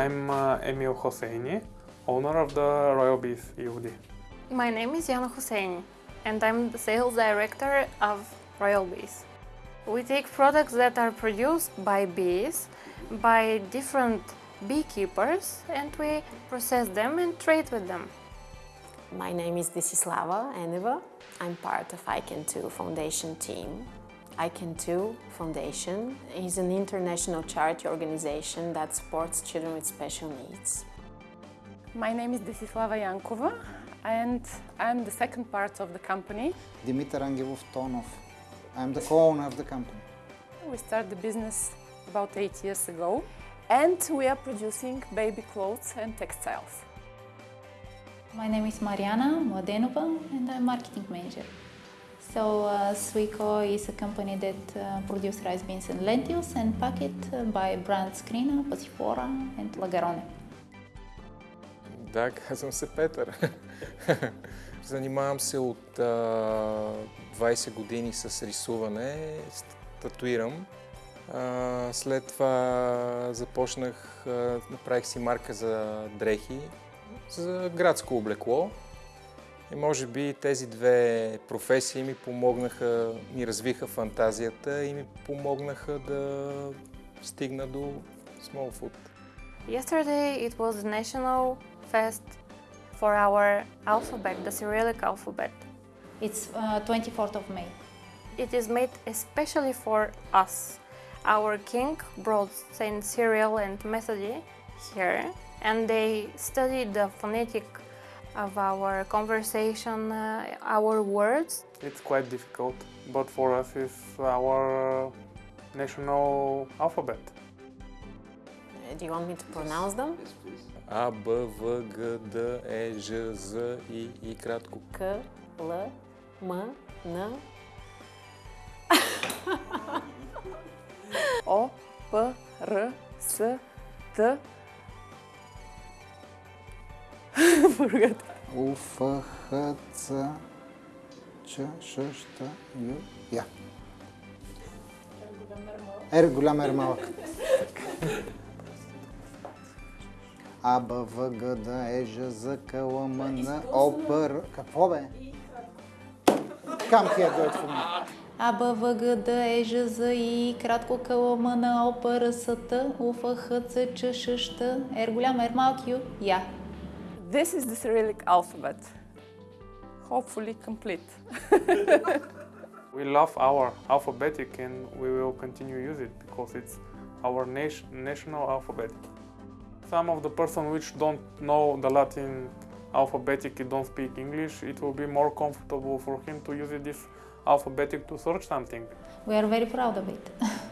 I'm uh, Emil Hosseini, owner of the Royal Bees EUD. My name is Yana Hosseini and I'm the sales director of Royal Bees. We take products that are produced by bees, by different beekeepers and we process them and trade with them. My name is Desislava Eneva. I'm part of ICAN2 Foundation team. ICAN2 Foundation is an international charity organization that supports children with special needs. My name is Desislava Yankova and I'm the second part of the company. Dimitar Angelov Tonov. I'm the co-owner of the company. We started the business about eight years ago and we are producing baby clothes and textiles. My name is Mariana Mladenova and I'm marketing manager. So uh, Suico is a company that uh, produces rice beans and lentils and pack it uh, by brands Crina, Pasifora and Lagarone. Да, казвам се Петър. Занимавам се от а, 20 години с рисуване, татуирам. А, след това започнах, а, направих си марка за дрехи, за градско облекло. И може би тези две професии ми помогнаха, ми развиха фантазията и ми помогнаха да стигна до Small Food. Yesterday it was the national fest for our alphabet, the Cyrillic alphabet. It's uh, 24th of May. It is made especially for us. Our king brought Saint Cyril and Methody here and they studied the phonetic of our conversation, uh, our words. It's quite difficult, but for us it's our national alphabet. Do you want me to pronounce them? А, Б, В, Г, Д, Е, Ж, З, И, И кратко. К, Л, М, Н, О, П, Р, С, Т. Forgot. У, Ф, Х, Ц, Ч, Ш, Щ, Ю, Я. Р голям, Р малък. А, Б, В, Г, Д, Е, Ж, З, К, Л, М, Н, О, П, Р... Какво бе? Come here, do it for me. А, Б, В, Г, Д, Е, Ж, З, И, кратко К, Л, М, Н, О, П, Р, С, Т, У, Ф, Х, Ц, Ч, Ш, Щ, Р голям, Р малък, Ю, Я. This is the Cyrillic alphabet. Hopefully complete. We love our alphabetic and we will continue to use it because it's our nation, national alphabet. Some of the person which don't know the Latin alphabetic and don't speak English, it will be more comfortable for him to use this alphabetic to search something. We are very proud of it.